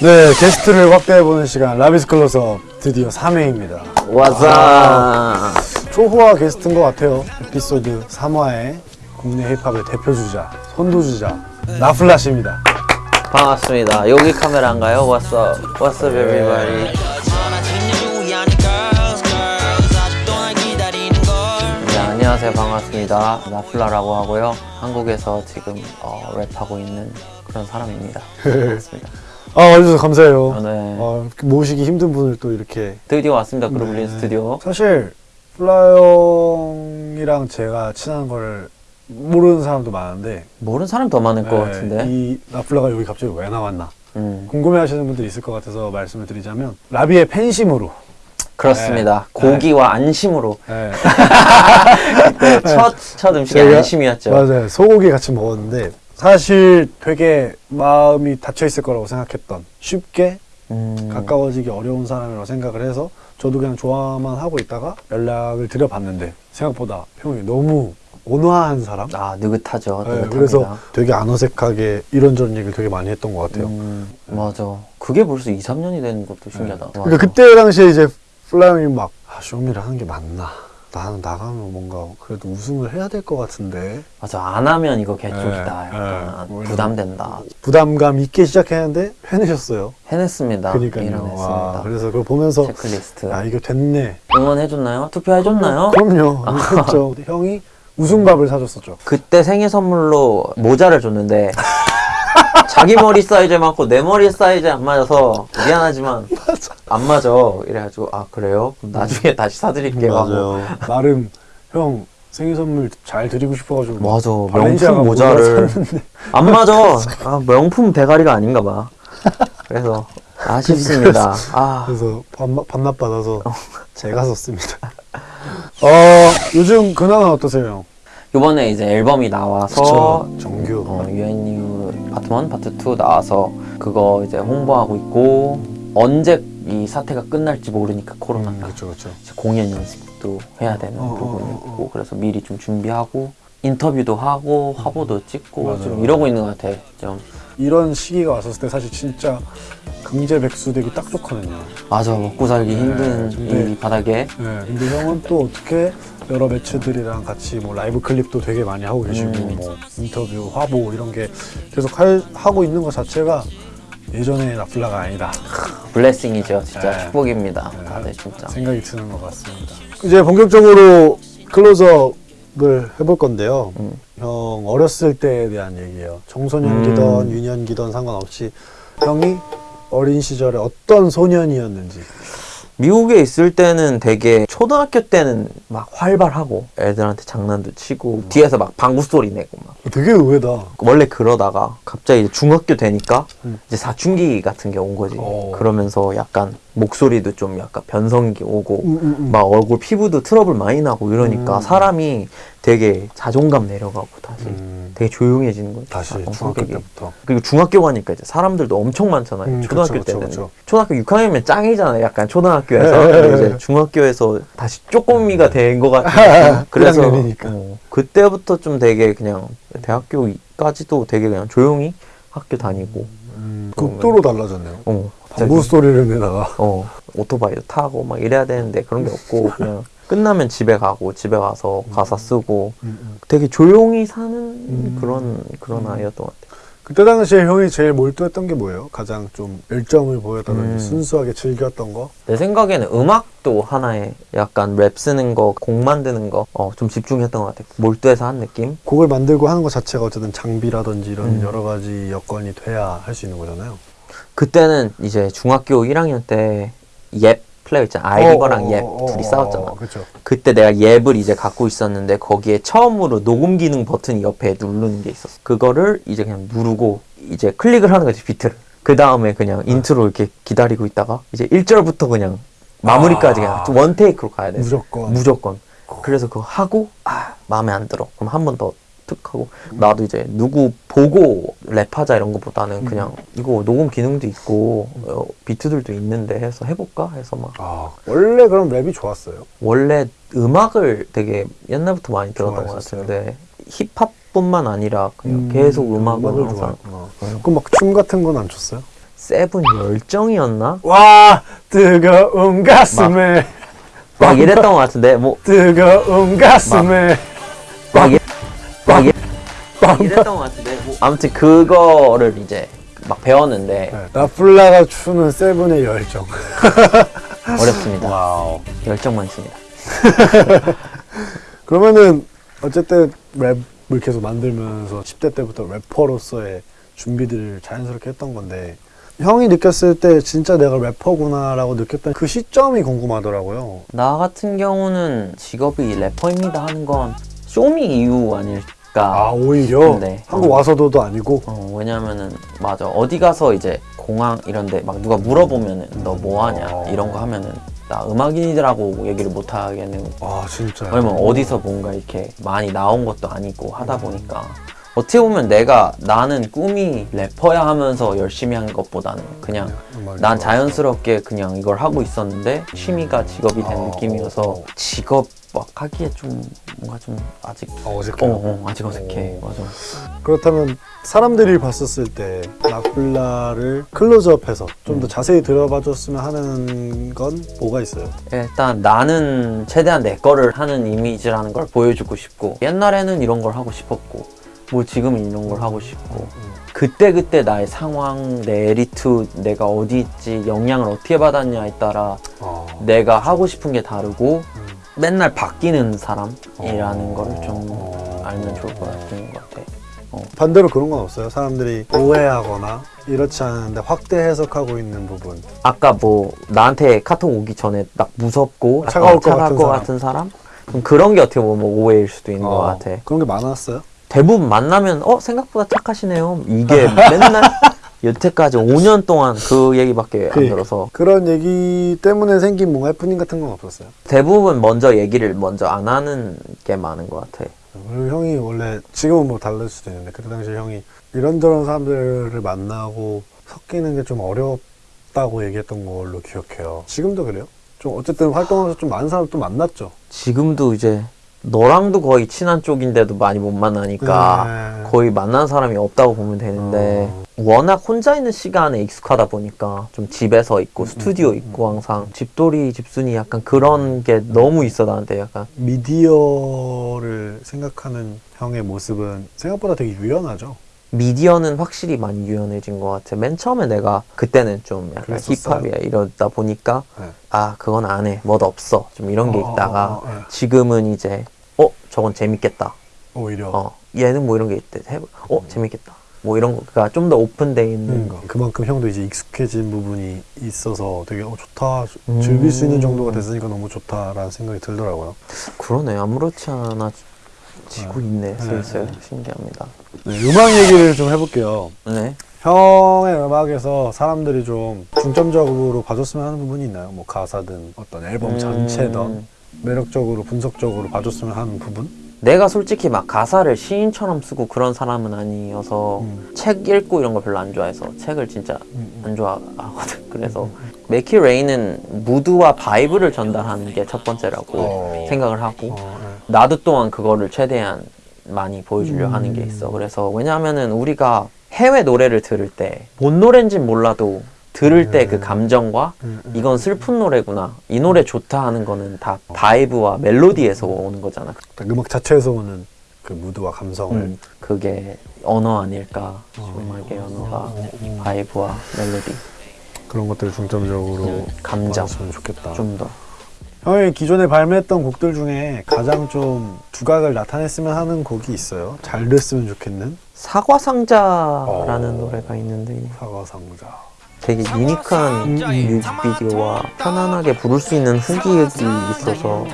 네, 게스트를 확대해보는 시간 라비스 클로서 드디어 3회입니다. 와자 초호화 게스트인 것 같아요. 에피소드 3화의 국내 힙합의 대표주자, 선두주자 나플라시입니다. 반갑습니다 여기 카메라인가요? What's up? What's up everybody 네, 안녕하세요 반갑습니다 나플라라고 하고요 한국에서 지금 어, 랩하고 있는 그런 사람입니다 반갑습니다 아, 와주셔서 감사해요. 아, 네. 어, 모시기 힘든 분을 또 이렇게. 드디어 왔습니다 네. 그루블린 스튜디오. 사실 플라형이랑 제가 친한 걸 모르는 사람도 많은데. 모르는 사람 더 많을 것 네, 같은데. 이 나플라가 여기 갑자기 왜 나왔나? 음, 궁금해하시는 분들이 있을 것 같아서 말씀을 드리자면 라비의 팬심으로. 그렇습니다. 네. 고기와 안심으로. 네, 네, 첫, 첫 음식이 안심이었죠. 맞아요. 소고기 같이 먹었는데 사실 되게 마음이 닫혀 있을 거라고 생각했던 쉽게 음, 가까워지기 어려운 사람이라고 생각을 해서 저도 그냥 좋아만 하고 있다가 연락을 드려봤는데 생각보다 형이 너무 온화한 사람? 아 느긋하죠. 네, 그래서 되게 안 어색하게 이런저런 얘기를 되게 많이 했던 것 같아요. 음, 맞아. 그게 벌써 2, 3년이 된 것도 신기하다. 그러니까 그때 당시에 이제 플라 형이 막 아, 쇼미를 하는 게 맞나 나는 나가면 뭔가 그래도 우승을 해야 될 것 같은데 맞아. 안 하면 이거 개쪽이다. 네, 약간 네. 뭐 부담된다. 부담감 있게 시작했는데 해내셨어요 해냈습니다. 그러니까요 와. 그래서 그걸 보면서 체크리스트. 아 이거 됐네 응원해줬나요? 투표해줬나요? 그럼요 했죠 형이 우승밥을 사줬었죠 그때 생일 선물로 모자를 줬는데 자기 머리 사이즈에 맞고 내 머리 사이즈에 안 맞아서 미안하지만 안 맞아. 이래가지고 아 그래요? 그럼 나중에 다시 사드릴게요. 하고. 나름 형 생일 선물 잘 드리고 싶어가지고 맞아. 명품 모자 모자를 안 맞아. 아, 명품 대가리가 아닌가 봐. 그래서 아쉽습니다. 아, 그래서 반납, 받아서 제가 썼습니다 어 요즘 근황은 어떠세요 형? 이번에 이제 앨범이 나와서 그쵸 정규 어, UNU 파트 1, 파트 2 나와서 그거 이제 홍보하고 있고 언제 이 사태가 끝날지 모르니까 코로나가 그렇죠 그렇죠 이제 공연 연습도 해야 되는 어, 부분이 어, 어, 있고 그래서 미리 좀 준비하고 인터뷰도 하고 화보도 찍고 맞아요, 좀 맞아요. 이러고 있는 것 같아. 좀. 이런 시기가 왔었을 때 사실 진짜 강제 백수 되기 딱 좋거든요. 맞아 먹고 살기 네, 힘든 근데- 이 바닥에. 네, 근데 형은 또 어떻게 여러 매체들이랑 같이 뭐 라이브 클립도 되게 많이 하고 계시고 음. 뭐 인터뷰, 화보 이런 게 계속 할, 하고 있는 것 자체가 예전의 나플라가 아니다 블레싱이죠. 진짜 네. 축복입니다. 네. 다들 진짜. 생각이 드는 것 같습니다. 이제 본격적으로 클로즈업을 해볼 건데요. 음. 형 어렸을 때에 대한 얘기예요. 청소년기던 음. 유년기던 상관없이 형이 어린 시절에 어떤 소년이었는지. 미국에 있을 때는 되게 초등학교 때는 막 활발하고 애들한테 장난도 치고 뒤에서 막 방구 소리 내고 막 되게 의외다. 원래 그러다가 갑자기 중학교 되니까 음. 이제 사춘기 같은 게 온 거지 어. 그러면서 약간 목소리도 좀 약간 변성이 오고 음, 음, 음. 막 얼굴 피부도 트러블 많이 나고 이러니까 음. 사람이 되게 자존감 내려가고 다시 음, 되게 조용해지는 거지 다시 중학교 성격이. 때부터. 그리고 중학교 가니까 이제 사람들도 엄청 많잖아요. 음, 초등학교 그쵸, 그쵸, 때는 그쵸. 초등학교 6학년이면 짱이잖아요. 약간 초등학교에서 네, 네, 근데 네. 이제 중학교에서 다시 쪼꼬미가 된것 느낌. 그래서 1학년이니까. 어, 그때부터 좀 되게 그냥 대학교까지도 되게 그냥 조용히 학교 다니고 음, 극도로 달라졌네요. 어 방구 소리를 내다가. 어 오토바이도 타고 막 이래야 되는데 그런 게 없고 그냥 끝나면 집에 가고 집에 가서 가사 쓰고 음, 음. 되게 조용히 사는 음. 그런 그런 아이였던 것 같아요. 그때 당시에 형이 제일 몰두했던 게 뭐예요? 가장 좀 열정을 보였다든지 음. 순수하게 즐겼던 거? 내 생각에는 음악도 하나의 약간 랩 쓰는 거, 곡 만드는 거, 어, 좀 집중했던 것 같아요. 몰두해서 한 느낌? 곡을 만들고 하는 것 자체가 어쨌든 장비라든지 이런 음. 여러 가지 여건이 돼야 할 수 있는 거잖아요. 그때는 이제 중학교 1학년 때 옙 플레이어 있잖아. 아이리버랑 옙 둘이 싸웠잖아. 그렇죠. 그때 내가 옙을 이제 갖고 있었는데 거기에 처음으로 녹음 기능 버튼이 옆에 누르는 게 있었어. 그거를 이제 그냥 누르고 이제 클릭을 하는 거지, 비트를. 그 다음에 그냥 인트로 이렇게 기다리고 있다가 이제 1절부터 그냥 마무리까지 아. 그냥 one take로 가야 돼. 무조건. 무조건. 그래서 그거 하고 아 마음에 안 들어. 그럼 한 번 더 툭 하고 나도 이제 누구 보고 랩하자 이런 것보다는 그냥 이거 녹음 기능도 있고 어, 비트들도 있는데 해서 해볼까 해서 막 아, 원래 그럼 랩이 좋았어요. 원래 음악을 되게 옛날부터 많이 들었던 것 좋아했었어요? 같은데 힙합뿐만 아니라 그냥 음, 계속 음악을 음악을 항상 좋아했구나. 그럼 막 춤 같은 건 안 췄어요? 세븐 열정이었나? 와 뜨거운 가슴에 막 이랬던 것 같은데 뭐 뜨거운 가슴에 이랬던 것 같은데 뭐. 아무튼 그거를 이제 막 배웠는데 네, 나플라가 추는 세븐의 열정 어렵습니다. 와우 열정 많습니다. 그러면은 어쨌든 랩을 계속 만들면서 10대 때부터 래퍼로서의 준비들을 자연스럽게 했던 건데 형이 느꼈을 때 진짜 내가 래퍼구나 라고 느꼈던 그 시점이 궁금하더라고요. 나 같은 경우는 직업이 래퍼입니다 하는 건 쇼미 이유 아닐 까. 아 오히려 네. 한국 어. 와서도도 아니고 어, 왜냐면은 맞아 어디 가서 이제 공항 이런데 막 누가 물어보면은 너 뭐 하냐 어. 이런 거 하면은 나 음악인이라고 얘기를 못 하겠는 아 진짜 왜냐면 어디서 뭔가 이렇게 많이 나온 것도 아니고 하다 보니까 어떻게 보면 내가 나는 꿈이 래퍼야 하면서 열심히 한 것보다는 그냥 난 자연스럽게 그냥 이걸 하고 있었는데 취미가 직업이 된 어, 느낌이어서 어, 어. 직업 막 하기에 좀 뭔가 좀 아직 어, 어색해. 어, 어 아직 어색해 맞아 그렇다면 사람들이 봤었을 때 나플라를 클로즈업해서 좀 음. 더 자세히 들어봐 줬으면 하는 건 뭐가 있어요? 일단 나는 최대한 내 거를 하는 이미지라는 걸 보여주고 싶고 옛날에는 이런 걸 하고 싶었고 뭐 지금은 이런 걸 하고 싶고 그때 그때 나의 상황, 내 에리투, 내가 어디 있지, 영향을 어떻게 받았냐에 따라 어. 내가 하고 싶은 게 다르고 음. 맨날 바뀌는 사람이라는 어. 거를 좀 어. 알면 좋을 것 같은 것 같아. 반대로 그런 건 없어요? 사람들이 오해하거나 이렇지 않은데 확대 해석하고 있는 부분 아까 뭐 나한테 카톡 오기 전에 막 무섭고 차가울 어, 것 차가울 같은 것 사람. 같은 사람? 그럼 그런 게 어떻게 보면 뭐 오해일 수도 있는 것 어, 같아. 그런 게 많았어요? 대부분 만나면 어 생각보다 착하시네요. 이게 맨날 여태까지 5년 동안 그 얘기밖에 안 그러니까. 들어서 그런 얘기 때문에 생긴 뭔가 해프닝 같은 건 없었어요? 대부분 먼저 얘기를 먼저 안 하는 게 많은 것 같아. 그리고 형이 원래 지금은 뭐 다를 수도 있는데 그때 당시 형이 이런저런 사람들을 만나고 섞이는 게 좀 어렵다고 얘기했던 걸로 기억해요. 지금도 그래요? 좀 어쨌든 활동하면서 좀 많은 사람 또 만났죠. 지금도 이제 너랑도 거의 친한 쪽인데도 많이 못 만나니까 네. 거의 만난 사람이 없다고 보면 되는데 어. 워낙 혼자 있는 시간에 익숙하다 보니까 좀 집에서 있고 음, 스튜디오 있고 항상 집돌이 집순이 약간 그런 게 너무 있어 나한테 약간 미디어를 생각하는 형의 모습은 생각보다 되게 유연하죠. 미디어는 확실히 많이 유연해진 것 같아. 맨 처음에 내가 그때는 좀 약간? 힙합이야 이러다 보니까 네. 아 그건 안 해, 뭐도 없어 좀 이런 게 어, 있다가 어, 네. 지금은 이제 어 저건 재밌겠다. 오히려 어 얘는 뭐 이런 게 있대. 해보- 어 재밌겠다. 뭐 이런 거가 좀 더 오픈돼 있는 음, 거. 그만큼 형도 이제 익숙해진 부분이 있어서 되게 어, 좋다 음. 즐길 수 있는 정도가 됐으니까 너무 좋다라는 생각이 들더라고요. 그러네 아무렇지 않아 지고 있네 네, 슬슬 네. 신기합니다. 네, 음악 얘기를 좀 해볼게요. 네. 형의 음악에서 사람들이 좀 중점적으로 봐줬으면 하는 부분이 있나요? 뭐 가사든 어떤 앨범 음. 전체든 매력적으로 분석적으로 봐줬으면 하는 부분? 내가 솔직히 막 가사를 시인처럼 쓰고 그런 사람은 아니어서 음. 책 읽고 이런 걸 별로 안 좋아해서 책을 진짜 음. 안 좋아하거든. 그래서 메킷레인은 무드와 vibe를 전달하는 게 첫 번째라고 어. 생각을 하고 어, 네. 나도 또한 그거를 최대한 많이 보여주려 음. 하는 게 있어. 그래서 왜냐하면은 우리가 해외 노래를 들을 때 뭔 노래인진 몰라도 들을 때그 음. 감정과 음, 음. 이건 슬픈 노래구나 이 노래 좋다 하는 거는 다 vibe와 멜로디에서 오는 거잖아. 딱 음악 자체에서 오는 그 무드와 감성을 음, 그게 언어 아닐까 어. 음악의 언어가 어, 어. vibe와 멜로디 그런 것들을 중점적으로 음, 감정 봐줬으면 좋겠다. 좀 더 형이 기존에 발매했던 곡들 중에 가장 좀 두각을 나타냈으면 하는 곡이 있어요. 잘 됐으면 좋겠는 사과 상자라는 어. 노래가 있는데 사과상자. 되게 유니크한 뮤직비디오와 편안하게 부를 수 있는 후기가 있어서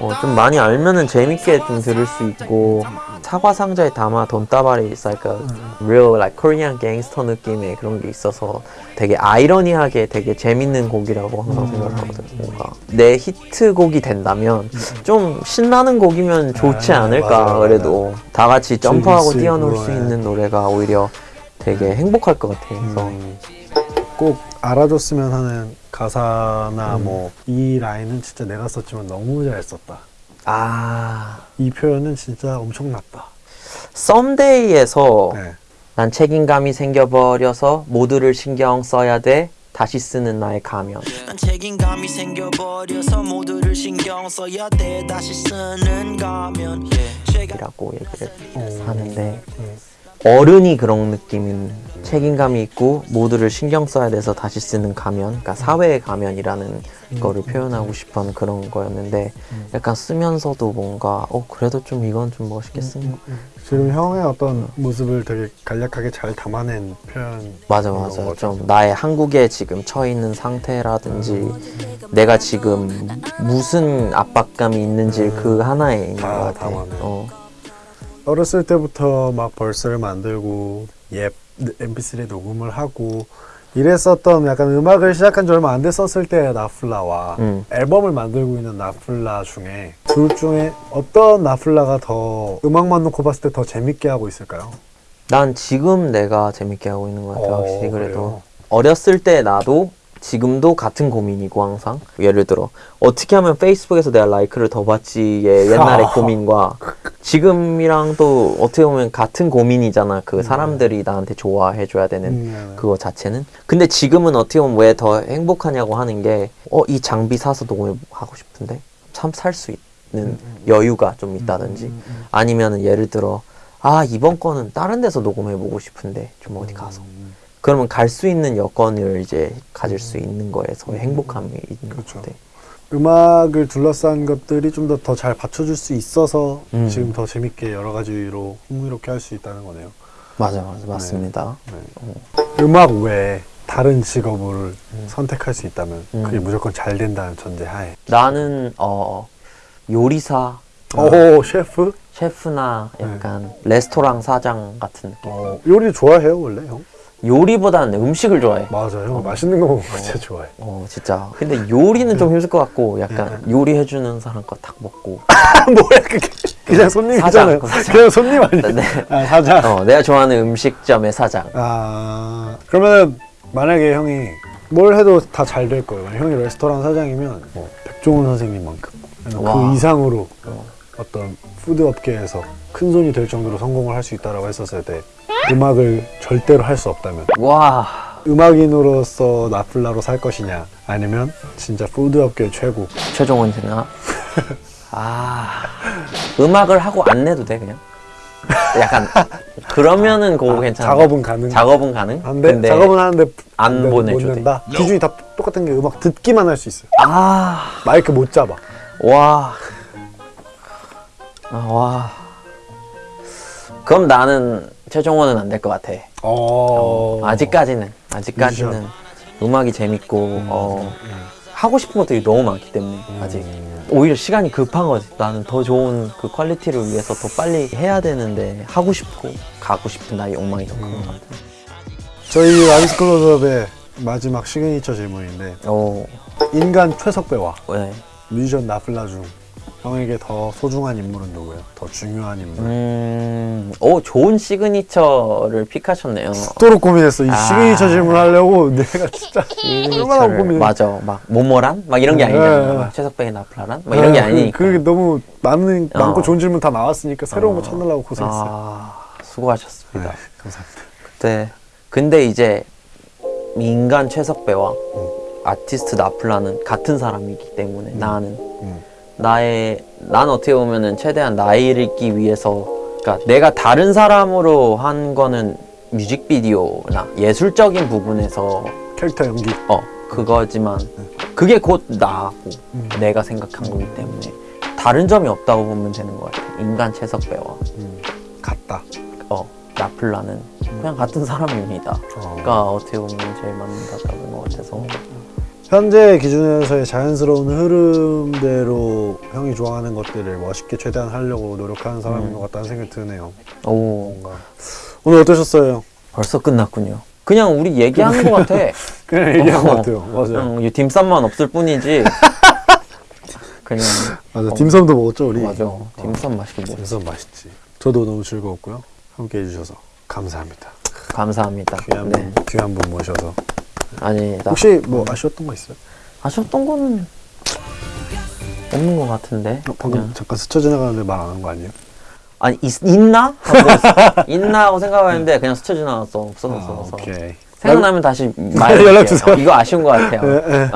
어, 좀 많이 알면은 재밌게 좀 들을 수 있고 사과 상자에 담아 돈다발이 like a real like Korean gangster 느낌의 그런 게 있어서 되게 아이러니하게 되게 재밌는 곡이라고 항상 생각을 하거든. 뭔가 내 히트곡이 된다면 좀 신나는 곡이면 좋지 아, 않을까 그래도. 다 같이 점프하고 수 뛰어놀 수 예. 있는 노래가 오히려 되게 행복할 것 같아. 그래서 음, 꼭 알아줬으면 하는 가사나 음. 뭐이 라인은 진짜 내가 썼지만 너무 잘 썼다. 아 이 표현은 진짜 엄청났다. 썸데이에서 네. 난 책임감이 생겨버려서 모두를 신경 써야 돼. 다시 쓰는 나의 가면. 난 책임감이 생겨버려서 모두를 신경 써야 돼 다시 쓰는 가면 이라고 얘기를 어. 하는데 어른이 그런 느낌인 책임감이 있고 모두를 신경 써야 돼서 다시 쓰는 가면 그러니까 사회의 가면이라는 거를 표현하고 싶은 그런 거였는데 약간 쓰면서도 뭔가 어 그래도 좀 이건 좀 멋있게 쓴거 지금 형의 어떤 모습을 되게 간략하게 잘 담아낸 표현. 맞아 맞아 거죠. 좀 나의 한국에 지금 처해 있는 상태라든지 내가 지금 무슨 압박감이 있는지 그 하나에 있는 다것 같아. 어. 어렸을 때부터 막 벌스를 만들고 예 mp3에 녹음을 하고 이랬었던 약간 음악을 시작한 지 얼마 안 됐었을 때 나플라와 음. 앨범을 만들고 있는 나플라 중에 둘 중에 어떤 나플라가 더 음악만 놓고 봤을 때 더 재밌게 하고 있을까요? 난 지금 내가 재밌게 하고 있는 것 같아 어, 확실히 그래도 그래요? 어렸을 때 나도 지금도 같은 고민이고 항상 예를 들어 어떻게 하면 페이스북에서 내가 라이크를 더 받지의 옛날의 아. 고민과 지금이랑 또 어떻게 보면 같은 고민이잖아. 그 사람들이 나한테 좋아해 줘야 되는 음, 그거 자체는. 근데 지금은 어떻게 보면 왜 더 행복하냐고 하는 게 어 이 장비 사서 녹음을 하고 싶은데? 참 살 수 있는 여유가 좀 있다든지. 아니면은 예를 들어 아 이번 거는 다른 데서 녹음해 보고 싶은데 좀 어디 가서 그러면 갈 수 있는 여건을 이제 가질 수 있는 거에서 행복함이 있는 그렇죠. 것 같아. 음악을 둘러싼 것들이 좀 더 더 잘 받쳐줄 수 있어서 음. 지금 더 재밌게 여러 가지로 흥미롭게 할 수 있다는 거네요. 맞아 맞아 맞습니다. 음악 외에 다른 직업을 선택할 수 있다면 음. 그게 무조건 잘 된다는 전제하에. 나는 어 요리사, 오 셰프? 셰프나 약간 레스토랑 사장 같은 느낌. 어, 요리 좋아해요 원래 형? 요리보다는 음식을 좋아해. 맞아 형 맛있는 거 먹는 거 진짜 좋아해. 어 진짜. 근데 요리는 좀 힘들 것 같고 약간 요리해주는 사람 거 딱 먹고. 뭐야 그게? 그냥 손님이잖아요. 사장. 그냥 손님 아니에요? 네. 아 사장. 어 내가 좋아하는 음식점의 사장. 아 그러면 만약에 형이 뭘 해도 다 잘 될 거예요. 형이 레스토랑 사장이면 뭐 백종원 선생님만큼 그 와. 이상으로 어떤 food 업계에서 큰 손이 될 정도로 성공을 할 수 있다라고 했었을 때 음악을 절대로 할 수 없다면 와. 음악인으로서 나플라로 살 것이냐 아니면 진짜 food 업계 최고 최종원 생각. 아 음악을 하고 안 내도 돼 그냥. 약간 그러면은 그거 괜찮아. 작업은 가능 작업은 가능. 한데 근데 작업은 하는데 안. 낸다 기준이 다 똑같은 게 음악 듣기만 할 수 있어요 아 마이크 못 잡아 와. 아, 와. 그럼 나는 최종원은 안 될 것 같아. 어... 아직까지는 아직까지는 음악이 재밌고 어, 하고 싶은 것들이 너무 많기 때문에 아직 오히려 시간이 급한 거지. 나는 더 좋은 그 quality를 위해서 더 빨리 해야 되는데 하고 싶고 가고 싶은 나의 욕망이 더 큰 것 같아. 저희 라이스 클로즈업의 마지막 시그니처 질문인데 오, 인간 최석배와 네. 뮤지션 나플라 중 형에게 더 소중한 인물은 누구예요? 더 중요한 인물 음, 오 좋은 signature를 pick하셨네요. 또록 고민했어 이 아. 시그니처 질문 하려고 내가 진짜 얼마나 고민해 맞아 막 모모란 막 이런 게 네, 아니잖아 네. 막 최석배에게 나플라란 막 이런 게 아, 그- 아니니까 그게 너무 많은, 많고 어. 좋은 질문 다 나왔으니까 새로운 거 어. 찾느라고 고생했어요 아 수고하셨습니다 네, 감사합니다 네 근데 이제 인간 최석배와 아티스트 나플라는 같은 사람이기 때문에 나는 음. 나의 난 어떻게 보면은 최대한 나이를 잊기 위해서 그러니까 내가 다른 사람으로 한 거는 뮤직비디오나 예술적인 부분에서 캐릭터 연기. 어 그거지만 그게 곧 나고 음. 내가 생각한 거기 때문에 다른 점이 없다고 보면 되는 것 같아 인간 채석배와 음, 같다. 어 나플라는 그냥 같은 사람입니다. 어. 그러니까 어떻게 보면 제일 맞는다는 것 같아서 현재 기준에서의 자연스러운 흐름대로 형이 좋아하는 것들을 멋있게 최대한 하려고 노력하는 사람인 음. 것 같다는 생각이 드네요. 오. 뭔가. 오늘 어떠셨어요? 벌써 끝났군요. 그냥 우리 얘기하는 것 같아. 그냥 얘기한 어. 것 같아요. 맞아요. 그냥 이 딤쌈만 없을 뿐이지. 그냥 맞아. 어. 딤섬도 먹었죠 우리? 맞아. 딤쌈 맛있게 먹어. 딤섬 맛있지. 저도 너무 즐거웠고요. 함께 해주셔서 감사합니다. 감사합니다. 귀한 네. 분 귀한 분 모셔서 아니 나 혹시 뭐 아쉬웠던 거 있어요? 아쉬웠던 거는 없는 것 같은데 어, 방금 그냥. 잠깐 스쳐 지나가는데 말 안 한 거 아니에요? 아니 있, 있나? 하고 있나 하고 생각했는데 그냥 스쳐 지나갔어. 없어졌어. 아, 없어. 오케이. 생각나면 다시 말해요. 연락 주세요. 이거 아쉬운 것 같아요. 네, 네.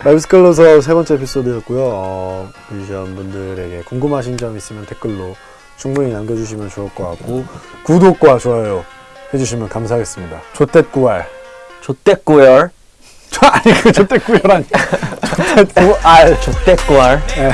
라이브스 클로즈업 세 번째 에피소드였고요. 어, 뮤지션 분들에게 궁금하신 점 있으면 댓글로 충분히 남겨주시면 좋을 것 같고 구독과 좋아요 해주시면 감사하겠습니다. 조댓구알. 좆대꾸열. 아니 그 조댓구알 아니. 조댓구알. 좆대꾸알. 네.